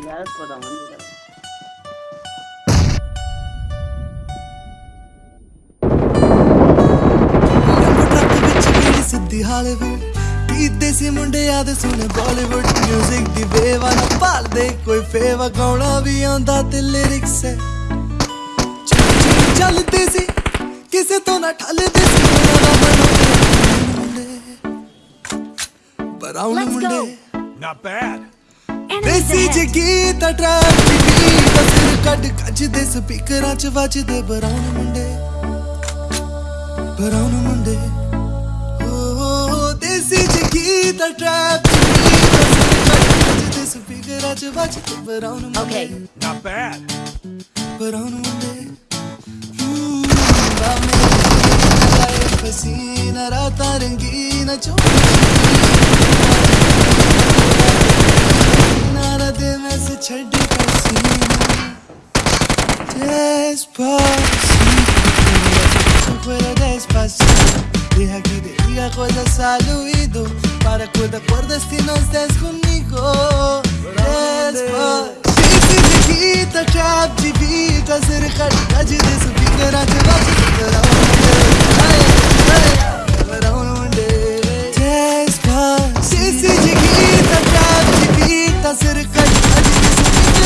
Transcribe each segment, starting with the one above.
guys for the money. ਸਿੱਧੀ Hollywood ਪੀਤੇ ਸੀ ਮੁੰਡਿਆਂ ਦੇ ਸੁਣ ਬਾਲੀਵੁੱਡ 뮤직 ਦੀ ਵੇਵਾ ਨਾ ਪਾਲਦੇ ਕੋਈ ਫੇਵਾ ਗਾਉਣਾ ਵੀ ਆਉਂਦਾ ਤੇ ਲਿਰਿਕਸ ਹੈ ਚੱਲਦੇ ਸੀ ਕਿਸੇ ਤੋਂ ਨਾ ਠੱਲਦੇ ਸੀ ਬਰਾਉਨ ਮੁੰਡੇ ਨਾ ਬੈਡ Enemies ਦੇਸੀ ahead. ਜਗੀ ਤਾਂ ਟਰੈਕ ਦੀ ਬੀਟ ਸਿਰ ਕੱਢ ਕੱਜਦੇ ਸਪੀਕਰਾਂ 'ਚ ਵੱਜਦੇ ਬਰਾਉਨ ਮੁੰਡੇ ਬਰਾਉਨ ਮੁੰਡੇ ਓ ਦੇਸੀ ਜਗੀ ਤਾਂ ਟਰੈਕ ਦੀ ਬੀਟ ਸਿਰ ਕੱਢ ਕੱਜਦੇ ਸਪੀਕਰਾਂ 'ਚ ਵੱਜਦੇ ਬਰਾਉਨ ਮੁੰਡੇ Okay. Not bad. ਬਰਾਉਨ ਮੁੰਡੇ ਹੂੰ ਬਾਮੇ ਪਸੀਨਾ ਰਾਤਾਂ ਰੰਗੀਨ ਨਾਰਾ te despacito, despacito. Su cuero despacito. Deja que te diga cosas al oído para cuando acuerdas que no estés conmigo. Despacito, chiquita, captivita, cerca de su piquera te va a ficar a un Despacito, chiquita, captivita, cerca de su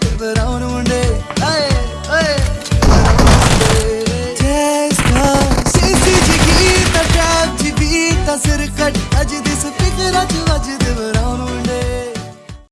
ਤੇ brown ਮੁੰਡੇ ਆਏ ਓਏ ਸਿਰ ਕੱਟ ਅਜ ਦਿਸ ਫਿਕਰਾਂ ਚ ਵਜਦੇ ਬਰਾਉਨ ਮੁੰਡੇ